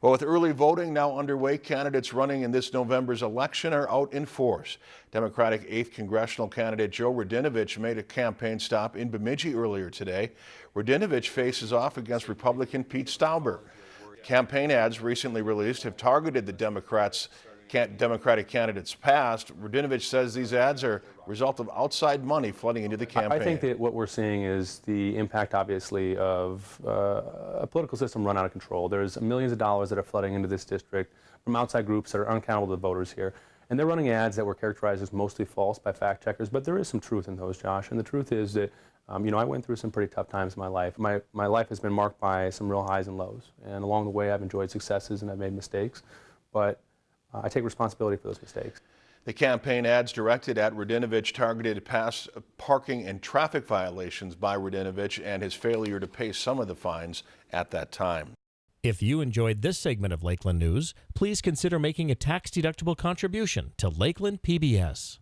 Well, with early voting now underway, candidates running in this November's election are out in force. Democratic 8th Congressional candidate Joe Radinovich made a campaign stop in Bemidji earlier today. Radinovich faces off against Republican Pete Stauber. Campaign ads recently released have targeted the Democrats Democratic candidates past. Radinovich says these ads are a result of outside money flooding into the campaign. I think that what we're seeing is the impact, obviously, of uh, a political system run out of control. There's millions of dollars that are flooding into this district from outside groups that are unaccountable to the voters here. And they're running ads that were characterized as mostly false by fact checkers, but there is some truth in those, Josh. And the truth is that, um, you know, I went through some pretty tough times in my life. My, my life has been marked by some real highs and lows. And along the way, I've enjoyed successes and I've made mistakes. But Uh, I take responsibility for those mistakes. The campaign ads directed at Radinovich targeted past parking and traffic violations by Radinovich and his failure to pay some of the fines at that time. If you enjoyed this segment of Lakeland News, please consider making a tax-deductible contribution to Lakeland PBS.